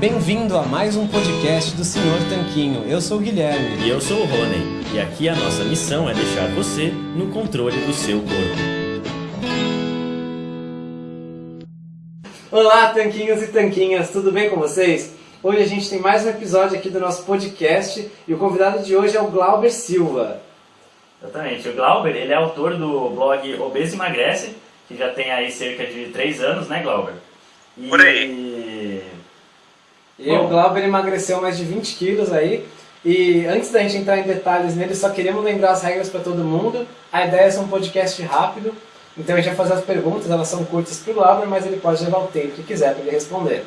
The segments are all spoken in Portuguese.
Bem-vindo a mais um podcast do Senhor Tanquinho. Eu sou o Guilherme. E eu sou o Rony. E aqui a nossa missão é deixar você no controle do seu corpo. Olá, tanquinhos e tanquinhas, tudo bem com vocês? Hoje a gente tem mais um episódio aqui do nosso podcast e o convidado de hoje é o Glauber Silva. Exatamente. O Glauber, ele é autor do blog Obeso Emagrece, que já tem aí cerca de 3 anos, né, Glauber? E... Por aí. E o Glauber emagreceu mais de 20 quilos aí. E antes da gente entrar em detalhes nele, só queremos lembrar as regras para todo mundo. A ideia é ser um podcast rápido, então a gente vai fazer as perguntas, elas são curtas para o Glauber, mas ele pode levar o tempo que quiser para ele responder.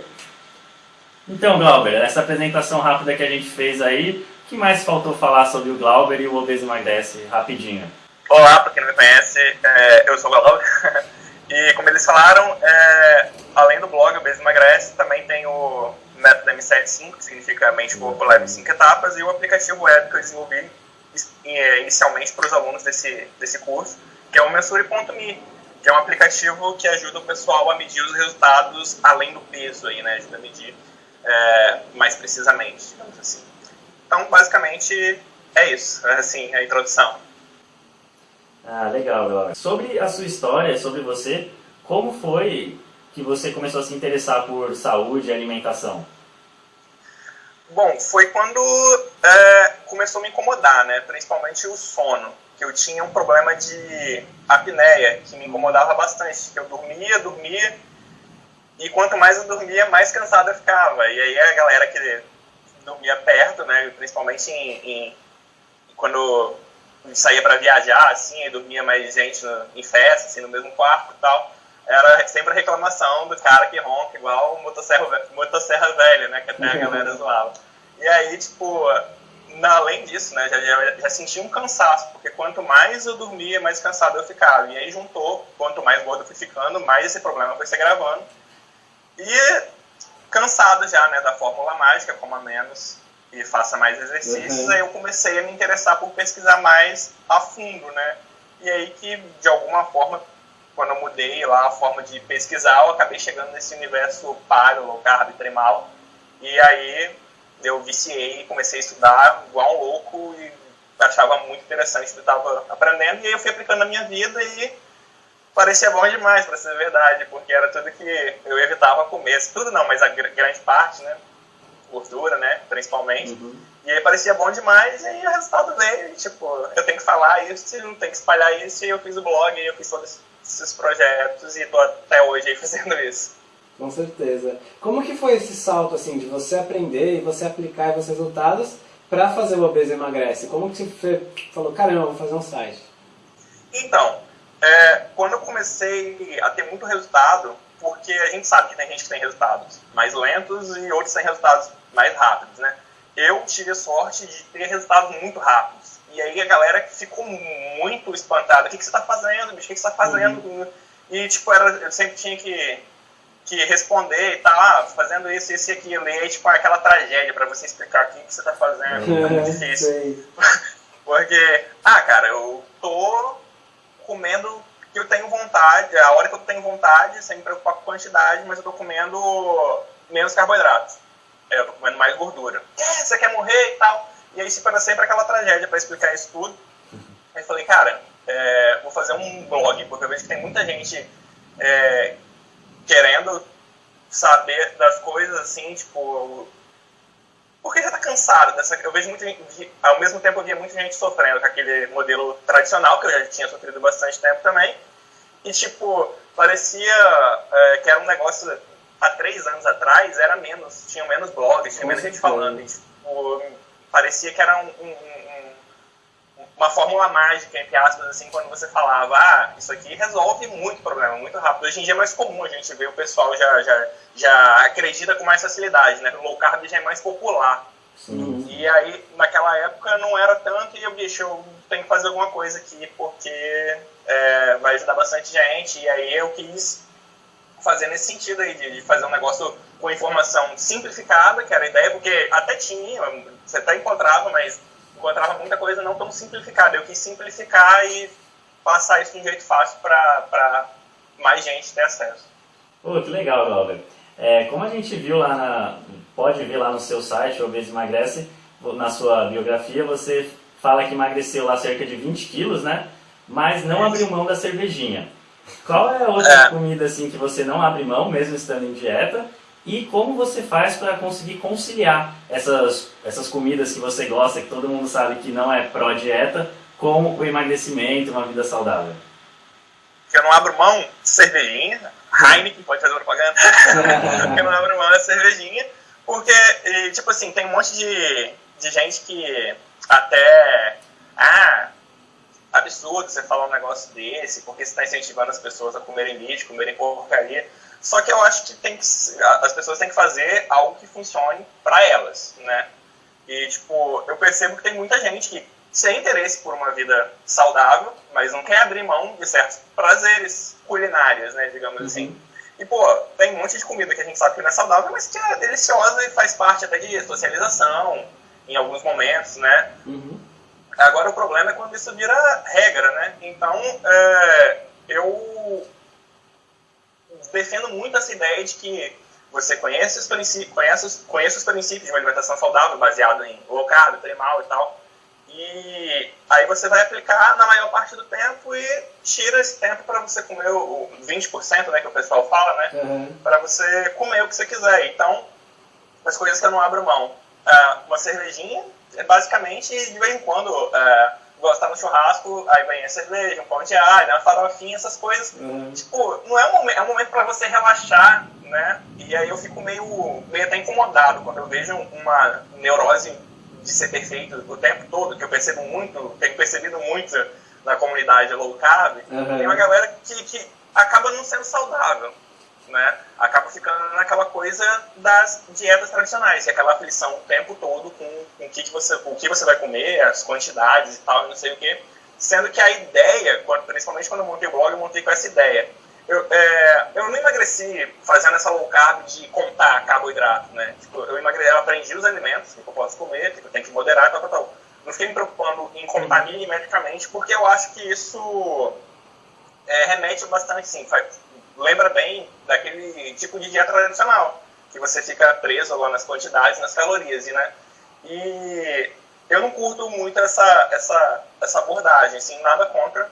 Então, Glauber, essa apresentação rápida que a gente fez aí, o que mais faltou falar sobre o Glauber e o Obeso Emagrece, rapidinho? Olá, para quem não me conhece, é, eu sou o Glauber. e como eles falaram, é, além do blog Obeso Emagrece, também tem o método M75, que significa Mente Leve em 5 etapas, e o aplicativo web que eu desenvolvi é, inicialmente para os alunos desse, desse curso, que é o Mensure.me, que é um aplicativo que ajuda o pessoal a medir os resultados além do peso, aí, né? ajuda a medir é, mais precisamente, digamos assim. Então, basicamente, é isso, assim, a introdução. Ah, legal, legal. Sobre a sua história, sobre você, como foi que você começou a se interessar por saúde e alimentação? Bom, foi quando é, começou a me incomodar, né? Principalmente o sono. Que eu tinha um problema de apneia, que me incomodava bastante. Que eu dormia, dormia, e quanto mais eu dormia, mais cansado eu ficava. E aí a galera que dormia perto, né? Principalmente em, em quando saía para viajar, assim, e dormia mais gente no, em festa, assim, no mesmo quarto e tal era sempre a reclamação do cara que ronca igual motosserra, motosserra velha, né? Que até a galera zoava. E aí, tipo, na, além disso, né? Já, já, já senti um cansaço, porque quanto mais eu dormia, mais cansado eu ficava. E aí juntou, quanto mais gordo eu fui ficando, mais esse problema foi se agravando. E cansado já, né? Da fórmula mágica, coma menos e faça mais exercícios, uhum. aí eu comecei a me interessar por pesquisar mais a fundo, né? E aí que, de alguma forma, quando eu mudei lá a forma de pesquisar, eu acabei chegando nesse universo paleo, low carb, primal. E aí eu viciei e comecei a estudar igual um louco e achava muito interessante o que eu estava aprendendo. E aí eu fui aplicando na minha vida e parecia bom demais, para ser verdade, porque era tudo que eu evitava comer. Tudo não, mas a grande parte, né? Gordura, né? Principalmente. Uhum. E aí parecia bom demais e aí o resultado veio. tipo, eu tenho que falar isso, não tenho que espalhar isso. E eu fiz o blog, e eu fiz todo esse esses projetos e tô até hoje aí fazendo isso. Com certeza. Como que foi esse salto assim de você aprender e você aplicar os resultados para fazer o Obeso Emagrece? Como que você falou, caramba, vou fazer um site? Então, é, quando eu comecei a ter muito resultado, porque a gente sabe que tem gente que tem resultados mais lentos e outros têm resultados mais rápidos, né? Eu tive a sorte de ter resultados muito rápidos. E aí a galera ficou muito espantada. O que, que você está fazendo, bicho? O que, que você está fazendo? Uhum. E, tipo, era, eu sempre tinha que, que responder e tal, ah, fazendo isso, isso e aquilo. E aí, tipo, aquela tragédia para você explicar o que, que você está fazendo. É muito difícil. Porque, ah, cara, eu tô comendo que eu tenho vontade, a hora que eu tenho vontade, sem me preocupar com quantidade, mas eu tô comendo menos carboidratos. É, eu tô comendo mais gordura. É, você quer morrer e tal. E aí se para sempre aquela tragédia para explicar isso tudo. Aí falei, cara, é, vou fazer um blog, porque eu vejo que tem muita gente é, querendo saber das coisas assim, tipo. Porque já tá cansado dessa. Eu vejo muita gente. Ao mesmo tempo eu via muita gente sofrendo com aquele modelo tradicional, que eu já tinha sofrido bastante tempo também. E tipo, parecia é, que era um negócio há três anos atrás, era menos, tinha menos blogs, tinha menos gente falando. E, tipo, parecia que era um, um, um, uma fórmula mágica, entre aspas, assim, quando você falava, ah, isso aqui resolve muito problema, muito rápido. Hoje em dia é mais comum a gente ver o pessoal já, já, já acredita com mais facilidade, né? O low carb já é mais popular. Sim. E aí, naquela época, não era tanto, e eu, bicho, eu tenho que fazer alguma coisa aqui, porque é, vai ajudar bastante gente, e aí eu quis fazer nesse sentido aí, de, de fazer um negócio com informação simplificada, que era a ideia, porque até tinha, você até encontrava, mas encontrava muita coisa não tão simplificada. Eu quis simplificar e passar isso de um jeito fácil para mais gente ter acesso. Pô, que legal, Galber. É, como a gente viu lá na, pode ver lá no seu site, Obeso Emagrece, na sua biografia, você fala que emagreceu lá cerca de 20 quilos, né? Mas não abriu mão da cervejinha. Qual é a outra é. comida assim que você não abre mão, mesmo estando em dieta? E como você faz para conseguir conciliar essas, essas comidas que você gosta, que todo mundo sabe que não é pró-dieta, com o emagrecimento, uma vida saudável? Que eu não abro mão de cervejinha, Heineken, pode fazer propaganda, que eu não abro mão da cervejinha, porque, tipo assim, tem um monte de, de gente que até, ah, absurdo você falar um negócio desse, porque você está incentivando as pessoas a comerem lixo, comerem porcaria. Só que eu acho que, tem que as pessoas têm que fazer algo que funcione para elas, né? E, tipo, eu percebo que tem muita gente que tem interesse por uma vida saudável, mas não quer abrir mão de certos prazeres culinários, né, digamos uhum. assim. E, pô, tem um monte de comida que a gente sabe que não é saudável, mas que é deliciosa e faz parte até de socialização, em alguns momentos, né? Uhum. Agora o problema é quando isso vira regra, né? Então, é, eu defendo muito essa ideia de que você conhece os, princípios, conhece, conhece os princípios de uma alimentação saudável, baseado em low carb, primal e tal, e aí você vai aplicar na maior parte do tempo e tira esse tempo para você comer o 20%, né, que o pessoal fala, né? Uhum. Para você comer o que você quiser. Então, as coisas que eu não abro mão. Uh, uma cervejinha, é basicamente, de vez em quando, uh, gostar no churrasco, aí vem a cerveja, um pão de alho, uma farofinha, essas coisas. Uhum. Tipo, não é um momento, é um momento para você relaxar, né? E aí eu fico meio, meio até incomodado quando eu vejo uma neurose de ser perfeito o tempo todo, que eu percebo muito, tenho percebido muito na comunidade low carb, uhum. tem uma galera que, que acaba não sendo saudável, né? Acaba ficando naquela coisa das dietas tradicionais, é aquela aflição o tempo todo com, com o, que, que você, o que você vai comer, as quantidades e tal, não sei o que. Sendo que a ideia, principalmente quando eu montei o blog, eu montei com essa ideia eu, é, eu não emagreci fazendo essa low carb de contar carboidrato, né? Tipo, eu, emagreci, eu aprendi os alimentos que eu posso comer, que eu tenho que moderar, tal, tal, tal. Não fiquei me preocupando em contar milimetricamente, porque eu acho que isso é, remete bastante, sim, faz, lembra bem daquele tipo de dieta tradicional, que você fica preso lá nas quantidades, nas calorias, né? E eu não curto muito essa, essa, essa abordagem, assim, nada contra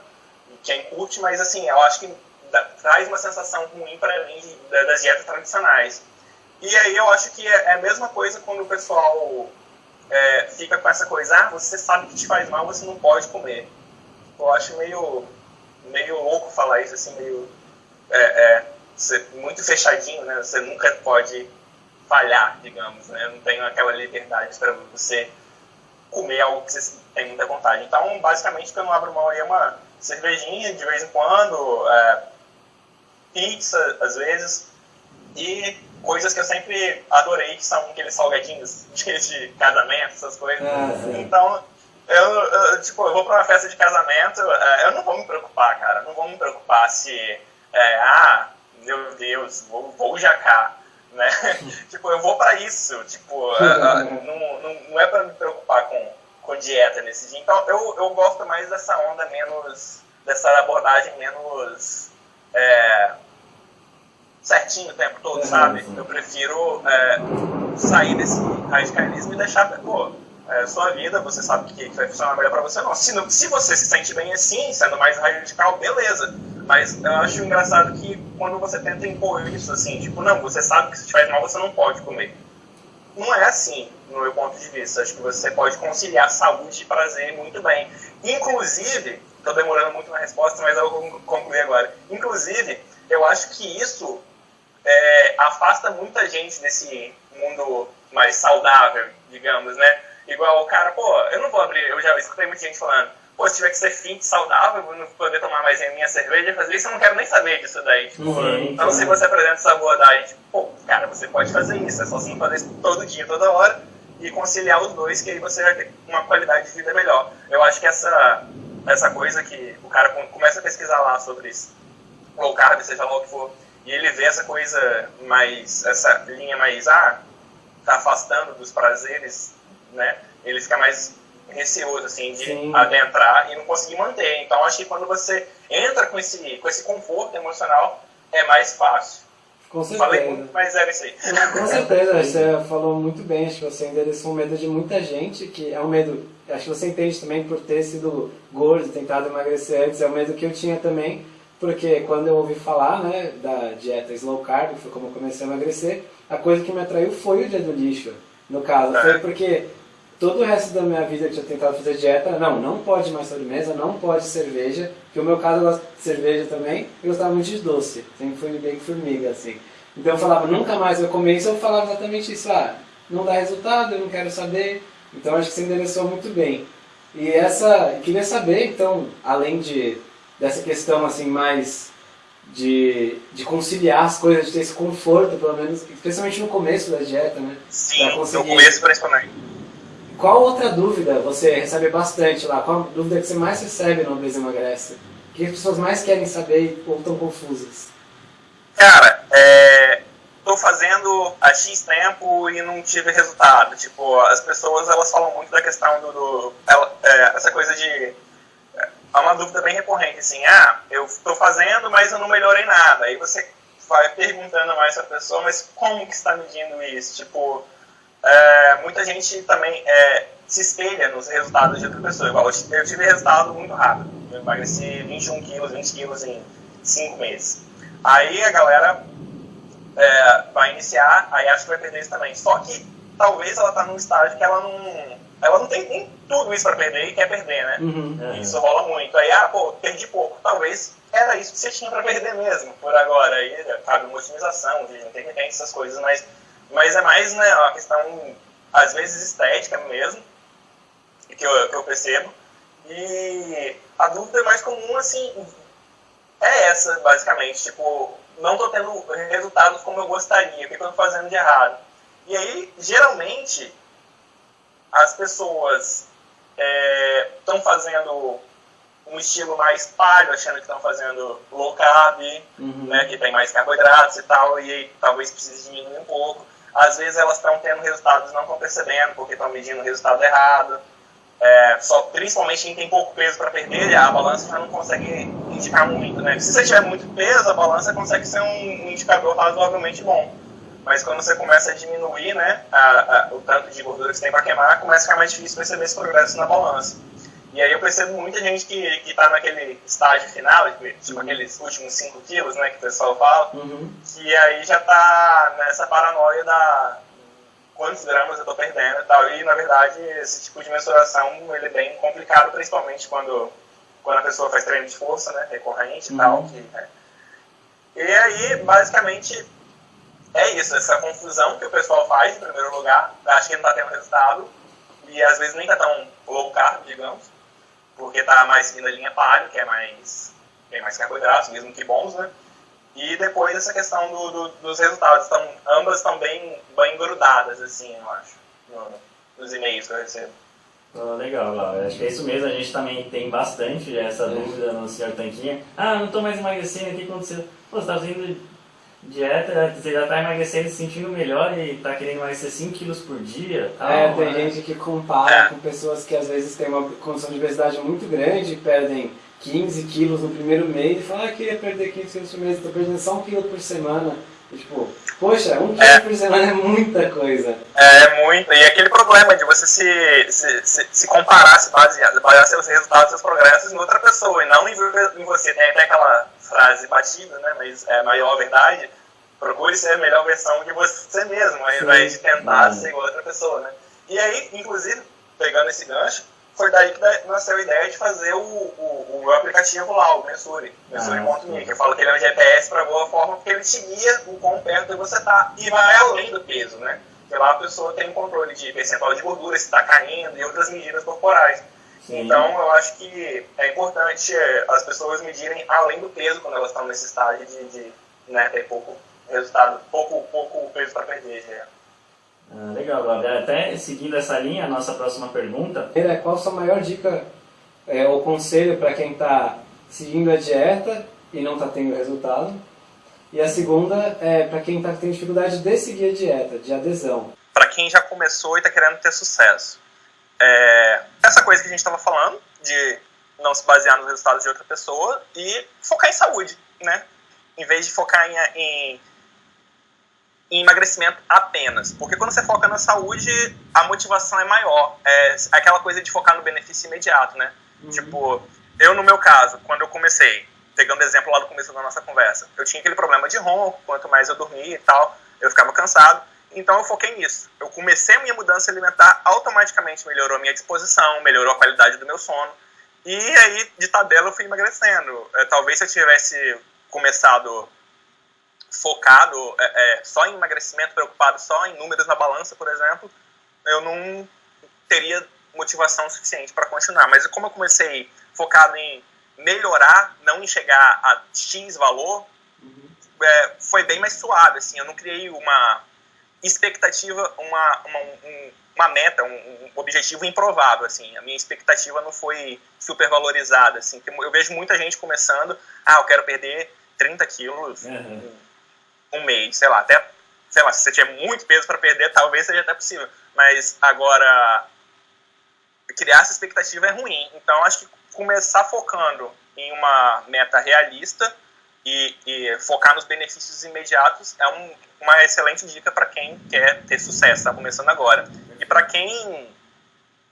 quem curte, mas assim, eu acho que traz uma sensação ruim para mim das dietas tradicionais. E aí eu acho que é, é a mesma coisa quando o pessoal é, fica com essa coisa, ah, você sabe que te faz mal, você não pode comer. Eu acho meio, meio louco falar isso, assim, meio é, é, muito fechadinho, né? Você nunca pode falhar, digamos, né? Não tem aquela liberdade para você comer algo que você tem muita vontade. Então, basicamente, o que eu não abro mão aí é uma cervejinha de vez em quando, é, pizza, às vezes, e coisas que eu sempre adorei, que são aqueles salgadinhos de casamento, essas coisas. Ah, então, eu, eu, tipo, eu vou para uma festa de casamento, é, eu não vou me preocupar, cara, não vou me preocupar se, é, ah, meu Deus, vou, vou jacar, né? tipo, eu vou para isso, tipo, é, é, não, não, não é para me preocupar com, com dieta nesse dia. Então, eu, eu gosto mais dessa onda menos, dessa abordagem menos é, certinho o tempo todo, sabe? Eu prefiro é, sair desse radicalismo e deixar, pô, é, sua vida, você sabe que, que vai funcionar melhor para você, não. Se, não. se você se sente bem assim, sendo mais radical, beleza. Mas eu acho engraçado que quando você tenta impor isso, assim, tipo, não, você sabe que se te faz mal, você não pode comer. Não é assim, no meu ponto de vista. Acho que você pode conciliar saúde e prazer muito bem. Inclusive, Estou demorando muito na resposta, mas eu vou concluir agora. Inclusive, eu acho que isso é, afasta muita gente desse mundo mais saudável, digamos, né? Igual o cara, pô, eu não vou abrir, eu já escutei muita gente falando, pô, se tiver que ser fit, saudável, eu não poder tomar mais a minha cerveja, fazer isso, eu não quero nem saber disso daí. Tipo, uhum, então, se você apresenta essa abordagem, tipo, pô, cara, você pode fazer isso, é só assim fazer isso todo dia, toda hora, e conciliar os dois, que aí você vai ter uma qualidade de vida melhor. Eu acho que essa essa coisa que o cara começa a pesquisar lá sobre isso, low carb, seja lá o que for, e ele vê essa coisa mais, essa linha mais, ah, tá afastando dos prazeres, né? Ele fica mais receoso, assim, de Sim. adentrar e não conseguir manter. Então, acho que quando você entra com esse, com esse conforto emocional, é mais fácil. Com certeza. Falei muito, mas era isso aí. Com certeza, você falou muito bem, acho que você endereçou um medo de muita gente, que é um medo, acho que você entende também por ter sido gordo, tentado emagrecer antes, é um medo que eu tinha também, porque quando eu ouvi falar né, da dieta slow carb, que foi como eu comecei a emagrecer, a coisa que me atraiu foi o dia do lixo, no caso. Foi porque todo o resto da minha vida eu tinha tentado fazer dieta, não, não pode mais sobremesa, não pode cerveja, que o meu caso eu gosto de cerveja também, eu gostava muito de doce, sempre fui bem formiga, assim. Então eu falava, nunca mais eu comer isso, eu falava exatamente isso, ah, não dá resultado, eu não quero saber, então acho que você endereçou muito bem. E essa, queria saber, então, além de dessa questão assim mais de, de conciliar as coisas, de ter esse conforto, pelo menos, especialmente no começo da dieta, né? Sim, no começo principalmente. Qual outra dúvida você recebe bastante lá? Qual dúvida que você mais recebe no Obesa Emagrece? O que as pessoas mais querem saber ou estão confusas? Cara, é, tô fazendo há X tempo e não tive resultado. Tipo, as pessoas elas falam muito da questão do, do ela, é, essa coisa de há uma dúvida bem recorrente, assim, ah, eu estou fazendo, mas eu não melhorei nada. Aí você vai perguntando mais a pessoa, mas como que está medindo isso? Tipo, é, muita gente também é, se espelha nos resultados de outra pessoa. Igual eu, tive resultado muito rápido. Eu emagreci 21 quilos, 20 quilos em 5 meses. Aí a galera é, vai iniciar, aí acha que vai perder isso também. Só que talvez ela está num estágio que ela não ela não tem nem tudo isso para perder e quer perder, né? Uhum. Isso rola muito. Aí, ah, pô, perdi pouco. Talvez era isso que você tinha para perder mesmo, por agora. Aí cabe uma otimização, não tem que ter essas coisas, mas, mas é mais né, uma questão, às vezes, estética mesmo, que eu, que eu percebo. E a dúvida mais comum, assim, é essa, basicamente. Tipo, não tô tendo resultados como eu gostaria, o que eu tô fazendo de errado? E aí, geralmente, as pessoas estão é, fazendo um estilo mais palho, achando que estão fazendo low carb, uhum. né, que tem mais carboidratos e tal, e aí, talvez precise diminuir um pouco. Às vezes elas estão tendo resultados não estão percebendo, porque estão medindo o resultado errado. É, só, principalmente quem tem pouco peso para perder, a balança já não consegue indicar muito. Né? Se você tiver muito peso, a balança consegue ser um indicador razoavelmente bom. Mas quando você começa a diminuir né, a, a, o tanto de gordura que você tem para queimar, começa a ficar mais difícil perceber esse progresso na balança. E aí eu percebo muita gente que está naquele estágio final, tipo uhum. aqueles últimos 5 quilos, né, que o pessoal fala, uhum. que aí já está nessa paranoia da quantos gramas eu estou perdendo e tal. E, na verdade, esse tipo de mensuração ele é bem complicado, principalmente quando, quando a pessoa faz treino de força, né, recorrente e uhum. tal. Que, né. E aí, basicamente, é isso, essa confusão que o pessoal faz, em primeiro lugar, acho que não está tendo resultado, e às vezes nem está tão low carb, digamos, porque está mais seguindo a linha palio, que é mais, tem mais carboidratos, mesmo que bons, né? E depois essa questão do, do, dos resultados, então, ambas estão bem, bem grudadas, assim, eu acho, no, nos e-mails que eu recebo. Oh, legal, Laura. Acho que é isso mesmo. A gente também tem bastante essa dúvida no Sr. Tanquinha. Ah, não estou mais emagrecendo, o que aconteceu? Pô, você está fazendo dieta, você já está emagrecendo, se sentindo melhor e está querendo emagrecer 5 quilos por dia. Tal, é, tem né? gente que compara com pessoas que às vezes têm uma condição de obesidade muito grande e perdem 15 quilos no primeiro mês e falam, ah, queria perder 15 quilos por mês, estou perdendo só um quilo por semana. E, tipo, poxa, um quilo é. por semana é muita coisa. É, é muito. E aquele problema de você se, se, se, se comparar, se basear, basear seus resultados, seus progressos em outra pessoa e não em, em você. Tem até aquela frase batida, né? Mas é a maior verdade. Procure ser a melhor versão de você mesmo, ao invés de tentar ser igual a outra pessoa, né? E aí, inclusive, pegando esse gancho, foi daí que nasceu a ideia de fazer o, o, o aplicativo lá, o Mensure, Mensure.me, ah, que eu falo que ele é um GPS para boa forma, porque ele te guia o quão perto você está e vai além do peso, né? Porque lá a pessoa tem um controle de percentual de gordura, se está caindo e outras medidas corporais. Sim. Então, eu acho que é importante é, as pessoas medirem além do peso quando elas estão nesse estágio de, de né, ter pouco resultado, pouco, pouco peso para perder. Já. Ah, legal, Gabriel. Até seguindo essa linha, a nossa próxima pergunta. Qual a sua maior dica é, ou conselho para quem está seguindo a dieta e não está tendo resultado? E a segunda é para quem está tendo dificuldade de seguir a dieta, de adesão. Para quem já começou e está querendo ter sucesso é, essa coisa que a gente estava falando, de não se basear nos resultados de outra pessoa e focar em saúde, né? Em vez de focar em, em em emagrecimento apenas. Porque quando você foca na saúde, a motivação é maior. É aquela coisa de focar no benefício imediato, né? Uhum. Tipo, eu no meu caso, quando eu comecei, pegando exemplo lá do começo da nossa conversa, eu tinha aquele problema de ronco, quanto mais eu dormia e tal, eu ficava cansado. Então eu foquei nisso. Eu comecei a minha mudança alimentar, automaticamente melhorou a minha disposição, melhorou a qualidade do meu sono. E aí, de tabela, eu fui emagrecendo. É, talvez se eu tivesse começado focado é, é, só em emagrecimento, preocupado só em números na balança, por exemplo, eu não teria motivação suficiente para continuar. Mas como eu comecei focado em melhorar, não em chegar a X valor, uhum. é, foi bem mais suave. Assim, eu não criei uma expectativa, uma, uma, um, uma meta, um, um, objetivo improvável. Assim, a minha expectativa não foi super valorizada. Assim, eu vejo muita gente começando, ah, eu quero perder 30 quilos. Uhum um mês, sei lá, até, sei lá, se você tiver muito peso para perder, talvez seja até possível. Mas agora, criar essa expectativa é ruim. Então, acho que começar focando em uma meta realista e, e focar nos benefícios imediatos é um, uma excelente dica para quem quer ter sucesso, está começando agora. E para quem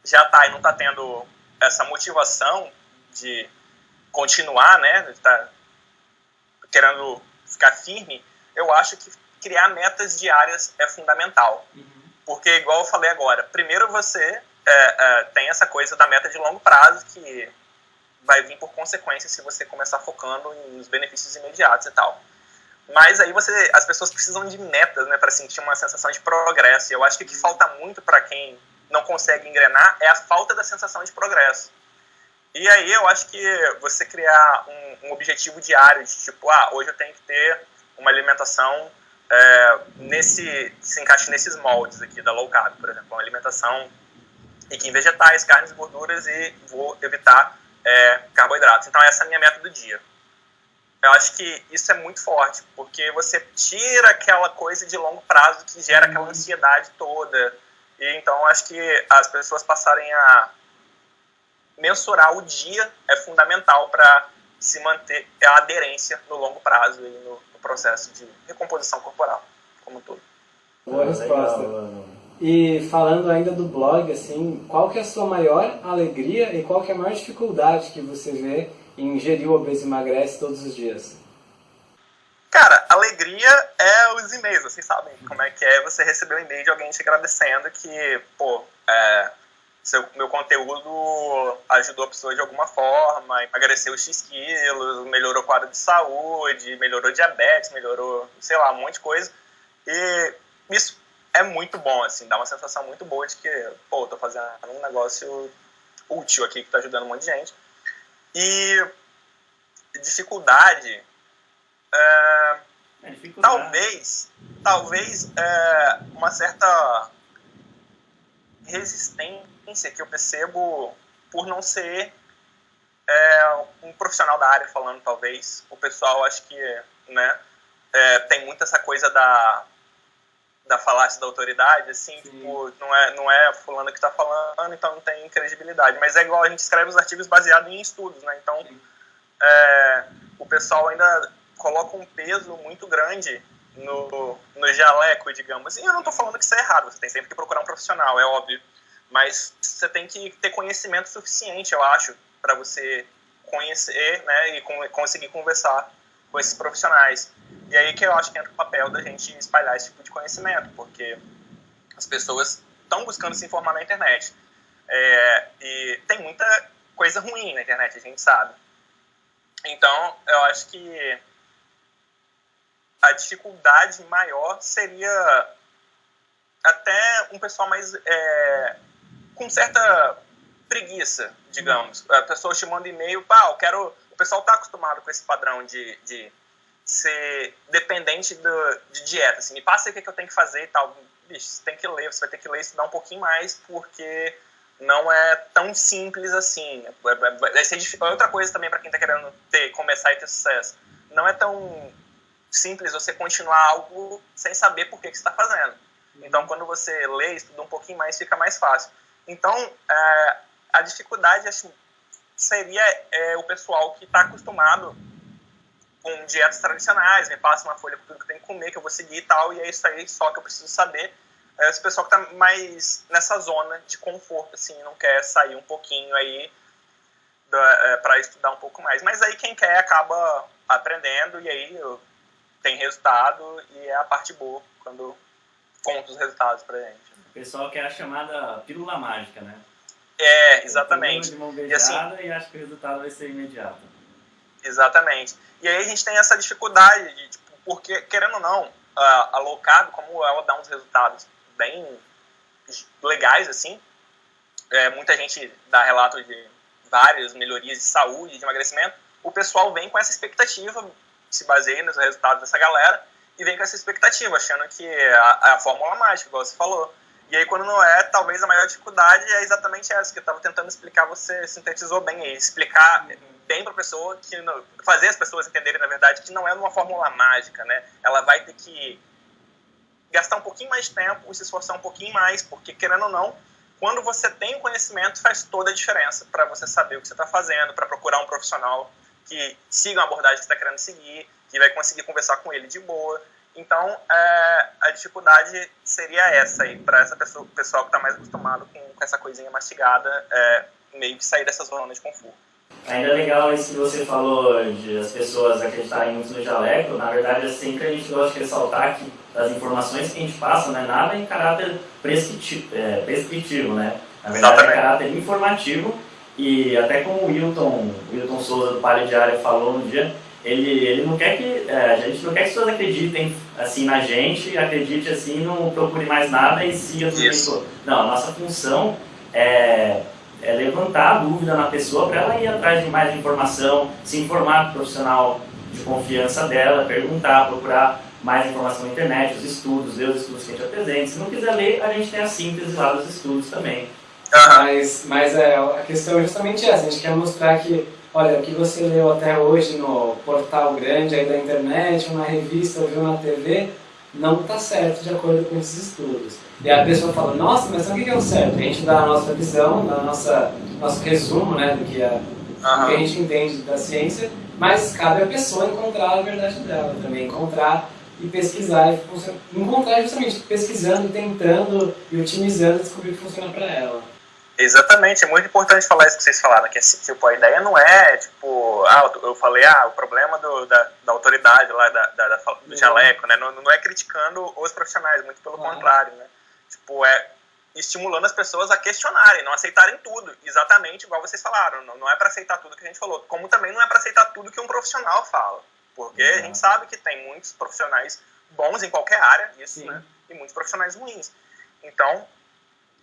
já está e não está tendo essa motivação de continuar, né, de tá querendo ficar firme, eu acho que criar metas diárias é fundamental. Uhum. Porque, igual eu falei agora, primeiro você é, é, tem essa coisa da meta de longo prazo que vai vir por consequência se você começar focando nos benefícios imediatos e tal. Mas aí você, as pessoas precisam de metas, né, para sentir uma sensação de progresso. E eu acho que o que uhum. falta muito para quem não consegue engrenar é a falta da sensação de progresso. E aí eu acho que você criar um, um objetivo diário de tipo, ah, hoje eu tenho que ter uma alimentação é, nesse se encaixe nesses moldes aqui da low carb, por exemplo, uma alimentação rica em vegetais, carnes, gorduras e vou evitar é, carboidratos. Então essa é a minha meta do dia. Eu acho que isso é muito forte, porque você tira aquela coisa de longo prazo que gera aquela uhum. ansiedade toda. E então acho que as pessoas passarem a mensurar o dia é fundamental para se manter a aderência no longo prazo e no, no processo de recomposição corporal como um todo. Boa resposta. E falando ainda do blog, assim, qual que é a sua maior alegria e qual que é a maior dificuldade que você vê em gerir o obeso emagrece todos os dias? Cara, alegria é os e-mails, vocês sabem como é que é você receber um e-mail de alguém te agradecendo que, pô, é, seu, meu conteúdo ajudou a pessoa de alguma forma, emagreceu X quilos, melhorou o quadro de saúde, melhorou diabetes, melhorou, sei lá, um monte de coisa. E isso é muito bom, assim, dá uma sensação muito boa de que, pô, tô fazendo um negócio útil aqui que tá ajudando um monte de gente. E dificuldade, é, é dificuldade. talvez, talvez é, uma certa resistência que eu percebo por não ser é, um profissional da área falando, talvez. O pessoal, acho que, né, é, tem muito essa coisa da, da falácia da autoridade, assim, tipo, não é, não é fulano que está falando, então não tem credibilidade. Mas é igual a gente escreve os artigos baseados em estudos, né? Então, é, o pessoal ainda coloca um peso muito grande no, no jaleco, digamos. E eu não estou falando que isso é errado, você tem sempre que procurar um profissional, é óbvio. Mas você tem que ter conhecimento suficiente, eu acho, para você conhecer né, e conseguir conversar com esses profissionais. E aí que eu acho que entra o papel da gente espalhar esse tipo de conhecimento, porque as pessoas estão buscando se informar na internet. É, e tem muita coisa ruim na internet, a gente sabe. Então, eu acho que a dificuldade maior seria até um pessoal mais é, com certa preguiça, digamos. A pessoa te manda e-mail, pá, eu quero. O pessoal está acostumado com esse padrão de, de ser dependente do, de dieta. Assim, me passa o que, é que eu tenho que fazer e tal. Bicho, você tem que ler, você vai ter que ler e estudar um pouquinho mais, porque não é tão simples assim. Vai ser. Outra coisa também para quem está querendo ter, começar e ter sucesso. Não é tão simples você continuar algo sem saber por que, que você está fazendo. Então, quando você lê, estuda um pouquinho mais, fica mais fácil. Então, é, a dificuldade acho, seria é, o pessoal que está acostumado com dietas tradicionais, me passa uma folha com tudo que tenho que comer, que eu vou seguir e tal, e é isso aí só que eu preciso saber. É esse pessoal que está mais nessa zona de conforto, assim, não quer sair um pouquinho aí é, para estudar um pouco mais. Mas aí quem quer acaba aprendendo e aí tem resultado e é a parte boa quando conta os resultados pra gente. Pessoal quer a chamada pílula mágica, né? É, exatamente. De mão beijada e, assim, e acha que o resultado vai ser imediato. Exatamente. E aí a gente tem essa dificuldade de, tipo, porque, querendo ou não, a, carb, como ela dá uns resultados bem legais, assim, é, muita gente dá relato de várias melhorias de saúde, de emagrecimento, o pessoal vem com essa expectativa, se baseia nos resultados dessa galera, e vem com essa expectativa, achando que é a, é a fórmula mágica, igual você falou. E aí, quando não é, talvez a maior dificuldade é exatamente essa, que eu estava tentando explicar, você sintetizou bem aí. Explicar bem para a pessoa, que fazer as pessoas entenderem, na verdade, que não é uma fórmula mágica, né? Ela vai ter que gastar um pouquinho mais de tempo e se esforçar um pouquinho mais, porque, querendo ou não, quando você tem conhecimento, faz toda a diferença para você saber o que você está fazendo, para procurar um profissional que siga a abordagem que você está querendo seguir, que vai conseguir conversar com ele de boa. Então, é, a dificuldade seria essa aí, para essa pessoa, pessoal que está mais acostumado com, com, essa coisinha mastigada, é, meio que sair dessa zona de conforto. Ainda é legal isso que você falou de as pessoas acreditarem muito no jaleco. Na verdade, é sempre a gente gosta de ressaltar que as informações que a gente passa não é nada em caráter prescritivo, é, prescritivo né? Na verdade, Exatamente. é caráter informativo. E até como o Wilton, Wilton Souza do Palio Diário falou um dia, ele, ele não quer que é, a gente não quer que as pessoas acreditem assim na gente, acredite assim, não procure mais nada e siga tudo isso. Não, a nossa função é, é levantar a dúvida na pessoa para ela ir atrás de mais informação, se informar com o profissional de confiança dela, perguntar, procurar mais informação na internet, os estudos, ver os estudos que a gente apresenta. Se não quiser ler, a gente tem a síntese lá dos estudos também. Mas, mas é, a questão é justamente essa, a gente quer mostrar que olha, o que você leu até hoje no portal grande aí da internet, uma revista, viu na TV, não está certo de acordo com esses estudos. E a pessoa fala, nossa, mas o que é o certo? A gente dá a nossa visão, dá a nossa, nosso resumo né, do que, é, uhum. que a gente entende da ciência, mas cabe à pessoa encontrar a verdade dela também, encontrar e pesquisar, e encontrar justamente pesquisando, tentando e otimizando, descobrir o que funciona para ela. Exatamente, é muito importante falar isso que vocês falaram, que assim, tipo, a ideia não é, tipo, ah, eu falei, ah, o problema do, da, da autoridade lá, da, da, do uhum. jaleco, né, não, não é criticando os profissionais, muito pelo uhum. contrário, né, tipo, é estimulando as pessoas a questionarem, não aceitarem tudo, exatamente igual vocês falaram, não, não é para aceitar tudo que a gente falou, como também não é para aceitar tudo que um profissional fala, porque uhum. a gente sabe que tem muitos profissionais bons em qualquer área, isso, Sim. né, e muitos profissionais ruins, então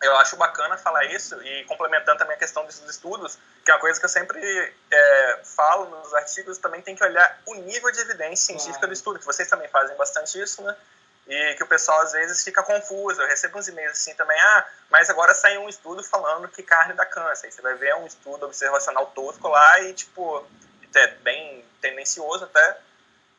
eu acho bacana falar isso e complementando também a questão desses estudos, que é uma coisa que eu sempre é, falo nos artigos, também tem que olhar o nível de evidência científica do estudo, que vocês também fazem bastante isso, né? E que o pessoal às vezes fica confuso. Eu recebo uns e-mails assim também, ah, mas agora saiu um estudo falando que carne dá câncer. Aí você vai ver um estudo observacional tosco lá e, tipo, é bem tendencioso até.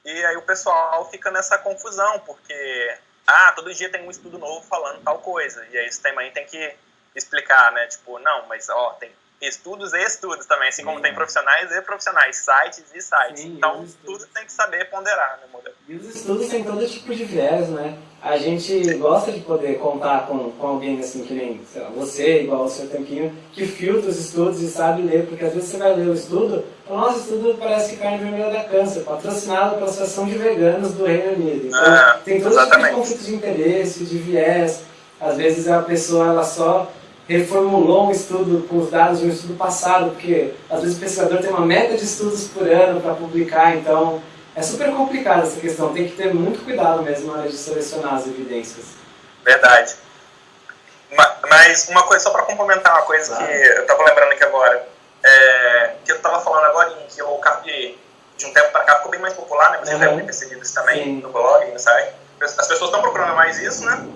E aí o pessoal fica nessa confusão, porque ah, todo dia tem um estudo novo falando tal coisa. E aí você também tem que explicar, né? Tipo, não, mas ó, tem estudos e estudos também, assim Sim. como tem profissionais e profissionais, sites e sites. Sim, então, tudo tem que saber ponderar, né, modelo? E os estudos têm todo tipo de viés, né? A gente gosta de poder contar com, com alguém assim, que nem lá, você, igual o seu Tanquinho, que filtra os estudos e sabe ler, porque às vezes você vai ler o estudo, o nosso estudo parece que carne vermelha dá câncer, patrocinado pela Associação de Veganos do Reino Unido. Então, é, tem todo exatamente. tipo de conflito de interesse, de viés. Às vezes a pessoa ela só reformulou um estudo com os dados de um estudo passado, porque às vezes o pesquisador tem uma meta de estudos por ano para publicar, então é super complicado essa questão, tem que ter muito cuidado mesmo na hora de selecionar as evidências. Verdade. Mas uma coisa, só para complementar uma coisa claro. que eu estava lembrando aqui agora, é, que eu estava falando agora em que o carb de um tempo para cá ficou bem mais popular, né? Você uhum. deve ter percebido isso também Sim. no blog, no site. As pessoas estão procurando mais isso, né?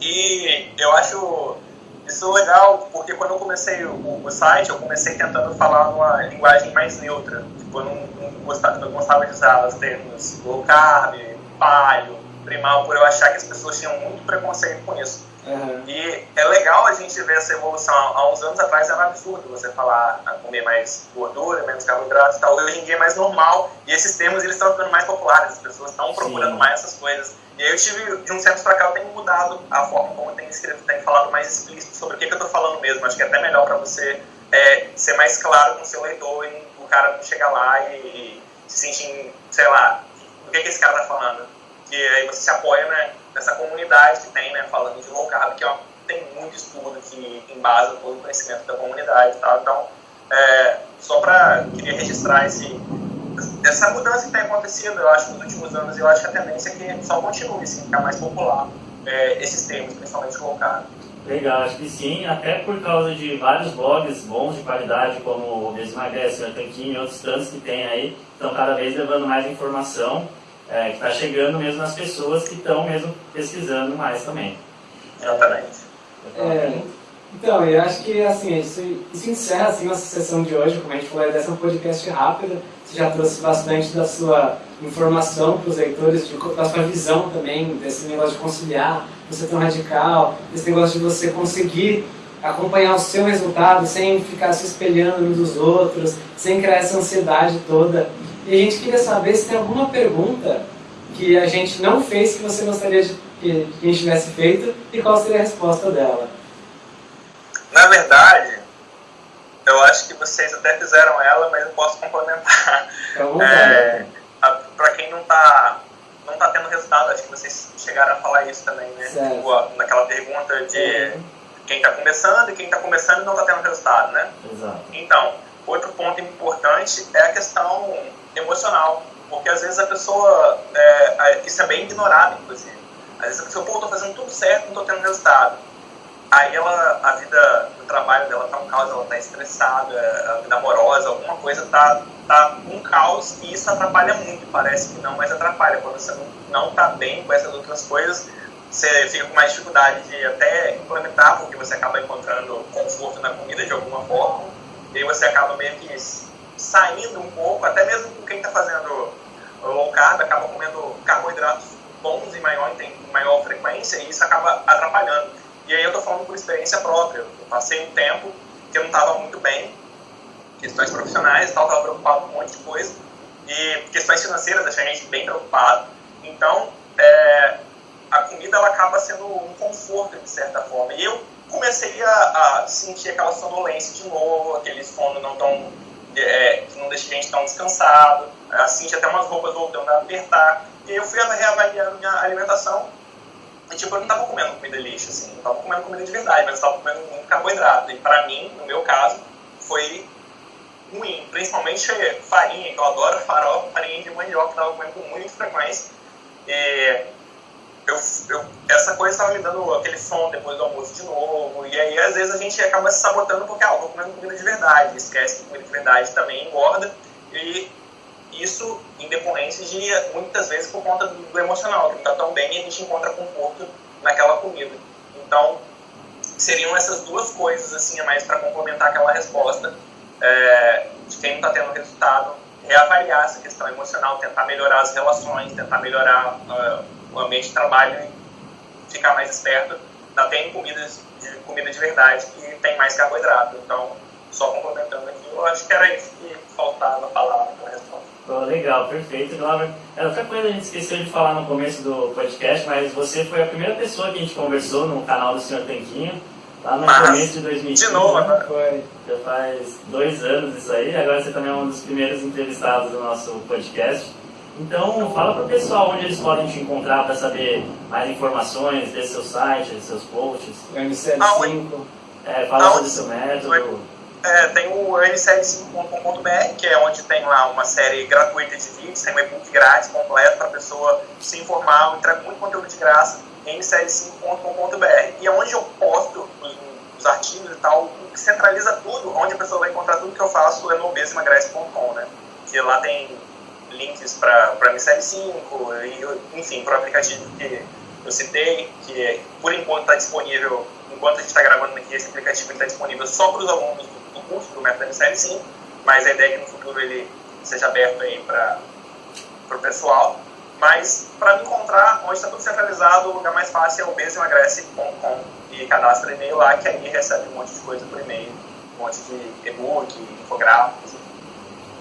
E eu acho isso é legal, porque quando eu comecei o, o, site, eu comecei tentando falar uma linguagem mais neutra. Tipo, eu não, não, gostava, não gostava de usar os termos low carb, palio, primal, por eu achar que as pessoas tinham muito preconceito com isso. Uhum. E é legal a gente ver essa evolução. Há uns anos atrás era um absurdo você falar a comer mais gordura, menos carboidratos e tal. Hoje em dia é mais normal e esses termos eles estão ficando mais populares. As pessoas estão procurando Sim. mais essas coisas. E aí eu tive, de um certo para cá, eu tenho mudado a forma como eu tenho escrito, tenho falado mais explícito sobre o que, que eu estou falando mesmo. Acho que é até melhor para você é, ser mais claro com o seu leitor e o cara não chegar lá e, e se sentir, sei lá, o que, que esse cara está falando. Que aí você se apoia né, nessa comunidade que tem, né, falando de low carb, que ó, tem muito estudo que embasa todo o conhecimento da comunidade tal. Então, é, só para queria registrar esse, essa mudança que tem acontecido, eu acho, nos últimos anos, eu acho que a tendência é que só continue, assim, ficar mais popular é, esses termos, principalmente low carb. Legal, acho que sim, até por causa de vários blogs bons de qualidade, como o Desemagrece, o Tanquinho e outros tantos que tem aí, estão cada vez levando mais informação, é, que está chegando mesmo nas pessoas que estão mesmo pesquisando mais também. Exatamente. É, então, eu acho que assim, isso, isso encerra assim, nossa sessão de hoje, como a gente falou, dessa um podcast rápido, você já trouxe bastante da sua informação para os leitores, de, da sua visão também, desse negócio de conciliar, você tão radical, desse negócio de você conseguir acompanhar o seu resultado sem ficar se espelhando uns dos outros, sem criar essa ansiedade toda. E a gente queria saber se tem alguma pergunta que a gente não fez que você gostaria de, que, a gente tivesse feito e qual seria a resposta dela. Na verdade, eu acho que vocês até fizeram ela, mas eu posso complementar. É, Para quem não está não tá tendo resultado, acho que vocês chegaram a falar isso também, né? Tipo, naquela pergunta de quem está começando e quem está começando e não está tendo resultado, né? Exato. Então, outro ponto importante é a questão emocional, porque às vezes a pessoa, é, isso é bem ignorado, inclusive. Às vezes a pessoa, pô, tô fazendo tudo certo, não estou tendo resultado. Aí ela, a vida no trabalho dela tá um caos, ela tá estressada, a vida amorosa, alguma coisa tá, tá um caos e isso atrapalha muito. Parece que não, mas atrapalha. Quando você não, não tá bem com essas outras coisas, você fica com mais dificuldade de até implementar, porque você acaba encontrando conforto na comida de alguma forma. E aí você acaba meio que saindo um pouco, até mesmo com quem está fazendo low carb, acaba comendo carboidratos bons em maior, em maior frequência e isso acaba atrapalhando. E aí eu estou falando por experiência própria. Eu passei um tempo que eu não estava muito bem, questões profissionais e tal, estava preocupado com um monte de coisa. E questões financeiras deixam a gente bem preocupado. Então, é, a comida ela acaba sendo um conforto, de certa forma. E eu comecei a, a sentir aquela sonolência de novo, aquele sono não tão é, que não deixa a gente tão descansado, assim, até umas roupas voltando a apertar. E eu fui reavaliando minha alimentação e, tipo, eu não tava comendo comida lixo, assim, não tava comendo comida de verdade, mas eu tava comendo muito carboidrato. E pra mim, no meu caso, foi ruim, principalmente farinha, que eu adoro farofa, farinha de mandioca, que eu tava comendo com muita frequência. E eu, eu, essa coisa estava me dando aquele som depois do almoço de novo, e aí às vezes a gente acaba se sabotando porque, ah, eu tô comendo comida de verdade, esquece que comida de verdade também engorda, e isso em decorrência de, muitas vezes, por conta do, do emocional, que não está tão bem e a gente encontra conforto naquela comida. Então, seriam essas duas coisas, assim, a mais para complementar aquela resposta é, de quem não está tendo resultado, reavaliar essa questão emocional, tentar melhorar as relações, tentar melhorar uh, o ambiente de trabalho e ficar mais esperto. Ainda tem comidas de, comida de verdade que tem mais carboidrato. Então, só complementando aqui, eu acho que era isso que faltava falar na resposta. Oh, legal, perfeito, Glauber. É, outra coisa a gente esqueceu de falar no começo do podcast, mas você foi a primeira pessoa que a gente conversou no canal do Senhor Tanquinho, lá no mas, começo de 2015. De novo, né? Foi. Já faz dois anos isso aí, agora você também é um dos primeiros entrevistados do nosso podcast. Então, fala para o pessoal onde eles podem te encontrar para saber mais informações desse seu site, desses seus posts. O MCL5. É, fala sobre o seu método. É, tem o nCL5.com.br, que é onde tem lá uma série gratuita de vídeos, tem um e-book grátis completo para a pessoa se informar, eu entrego muito conteúdo de graça, nCL5.com.br. E é onde eu posto os, os, artigos e tal, que centraliza tudo, onde a pessoa vai encontrar tudo que eu faço é no obesemagrece.com, né? Que lá tem links para MCL5, e, enfim, para o aplicativo que eu citei, que por enquanto está disponível, enquanto a gente está gravando aqui, esse aplicativo está disponível só para os alunos do, do, curso do método MCL5, mas a ideia é que no futuro ele seja aberto aí para o pessoal. Mas para me encontrar, onde está tudo centralizado, o lugar mais fácil é o besoemagrece.com e cadastra e-mail lá, que aí recebe um monte de coisa por e-mail, um monte de e-book, infográficos.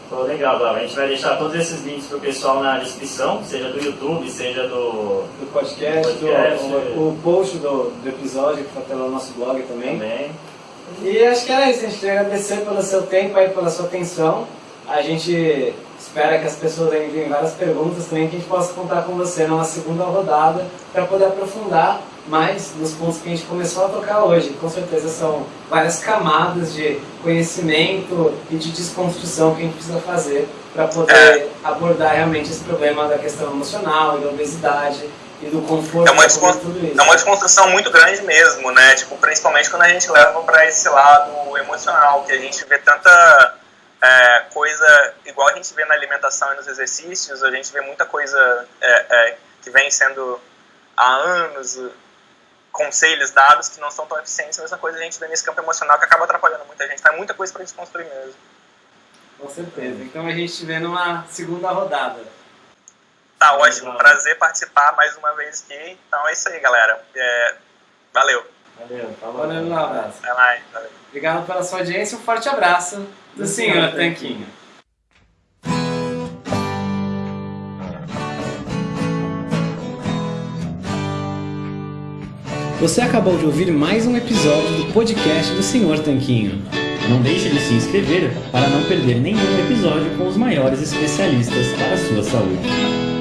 Pô, legal, Glauber. A gente vai deixar todos esses links pro pessoal na descrição, seja do YouTube, seja do, do podcast, do podcast. Do, o, o, post do, do episódio que está pelo nosso blog também. Também. E acho que era isso, a gente queria agradecer pelo seu tempo aí, pela sua atenção. A gente espera que as pessoas enviem várias perguntas também, que a gente possa contar com você numa segunda rodada para poder aprofundar mais nos pontos que a gente começou a tocar hoje. Com certeza são várias camadas de conhecimento e de desconstrução que a gente precisa fazer para poder é. abordar realmente esse problema da questão emocional e da obesidade e do conforto. É uma, tudo isso. é uma desconstrução muito grande mesmo, né? Tipo, principalmente quando a gente leva para esse lado emocional, que a gente vê tanta é, coisa igual a gente vê na alimentação e nos exercícios, a gente vê muita coisa é, é que vem sendo há anos conselhos dados que não são tão eficientes, a mesma coisa a gente vê nesse campo emocional que acaba atrapalhando muita gente. Tem muita coisa para desconstruir mesmo. Com certeza. Então a gente te vê numa segunda rodada. Tá ótimo. Prazer participar mais uma vez aqui. Então é isso aí, galera. É... Valeu. Valeu. Valeu, um abraço. Até mais. Valeu. Obrigado pela sua audiência. Um forte abraço do senhor Tanquinho. Você acabou de ouvir mais um episódio do podcast do Senhor Tanquinho. Não deixe de se inscrever para não perder nenhum episódio com os maiores especialistas para a sua saúde.